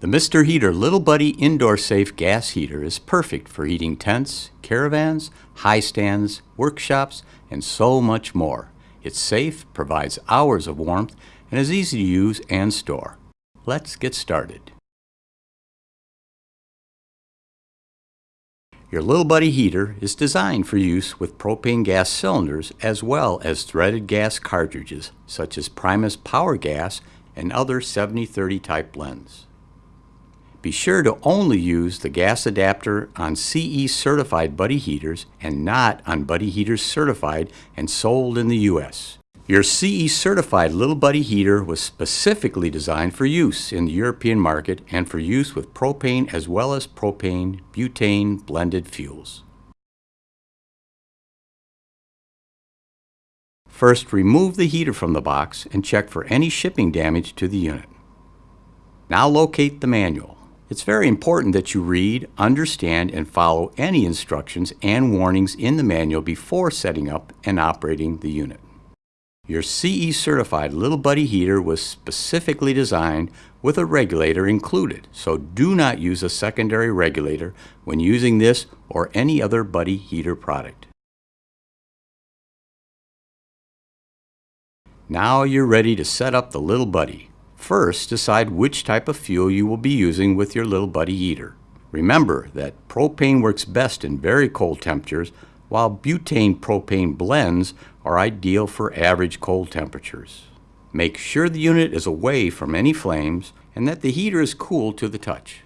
The Mr. Heater Little Buddy Indoor Safe Gas Heater is perfect for heating tents, caravans, high stands, workshops, and so much more. It's safe, provides hours of warmth, and is easy to use and store. Let's get started. Your Little Buddy heater is designed for use with propane gas cylinders as well as threaded gas cartridges such as Primus Power Gas and other 7030 type blends. Be sure to only use the gas adapter on CE certified Buddy heaters and not on Buddy heaters certified and sold in the US. Your CE certified Little Buddy heater was specifically designed for use in the European market and for use with propane as well as propane butane blended fuels. First, remove the heater from the box and check for any shipping damage to the unit. Now locate the manual. It's very important that you read, understand, and follow any instructions and warnings in the manual before setting up and operating the unit. Your CE certified Little Buddy heater was specifically designed with a regulator included, so do not use a secondary regulator when using this or any other Buddy heater product. Now you're ready to set up the Little Buddy. First, decide which type of fuel you will be using with your Little Buddy heater. Remember that propane works best in very cold temperatures, while butane propane blends are ideal for average cold temperatures. Make sure the unit is away from any flames and that the heater is cool to the touch.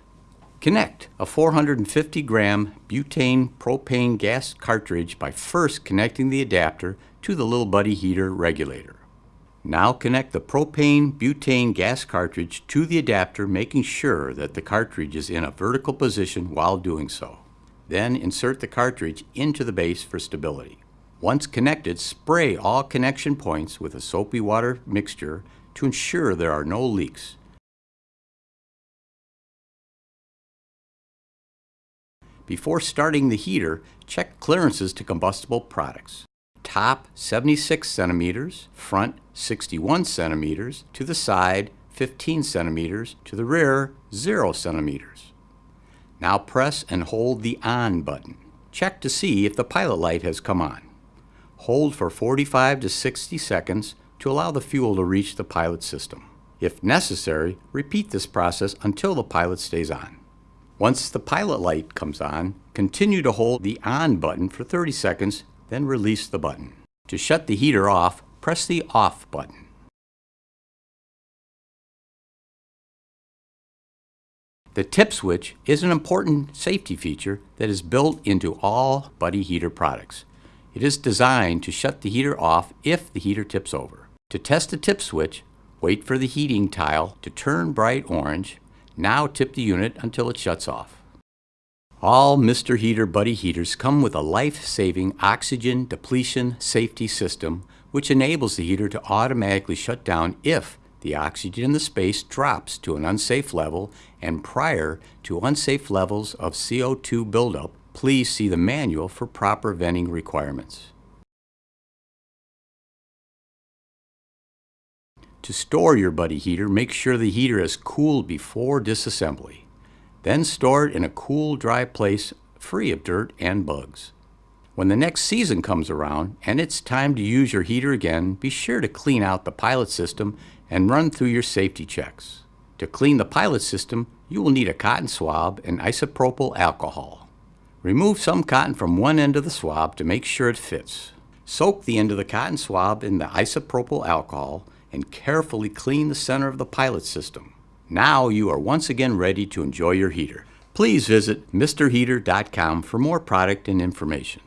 Connect a 450 gram butane propane gas cartridge by first connecting the adapter to the Little Buddy heater regulator. Now connect the propane butane gas cartridge to the adapter making sure that the cartridge is in a vertical position while doing so. Then insert the cartridge into the base for stability. Once connected, spray all connection points with a soapy water mixture to ensure there are no leaks. Before starting the heater, check clearances to combustible products top 76 centimeters, front 61 centimeters, to the side 15 centimeters, to the rear 0 centimeters. Now press and hold the on button. Check to see if the pilot light has come on. Hold for 45 to 60 seconds to allow the fuel to reach the pilot system. If necessary, repeat this process until the pilot stays on. Once the pilot light comes on, continue to hold the on button for 30 seconds then release the button. To shut the heater off, press the off button. The tip switch is an important safety feature that is built into all Buddy heater products. It is designed to shut the heater off if the heater tips over. To test the tip switch, wait for the heating tile to turn bright orange. Now tip the unit until it shuts off. All Mr. Heater Buddy heaters come with a life-saving oxygen depletion safety system which enables the heater to automatically shut down if the oxygen in the space drops to an unsafe level and prior to unsafe levels of CO2 buildup, please see the manual for proper venting requirements. To store your Buddy heater, make sure the heater is cooled before disassembly. Then store it in a cool, dry place free of dirt and bugs. When the next season comes around and it's time to use your heater again, be sure to clean out the pilot system and run through your safety checks. To clean the pilot system, you will need a cotton swab and isopropyl alcohol. Remove some cotton from one end of the swab to make sure it fits. Soak the end of the cotton swab in the isopropyl alcohol and carefully clean the center of the pilot system. Now you are once again ready to enjoy your heater. Please visit MrHeater.com for more product and information.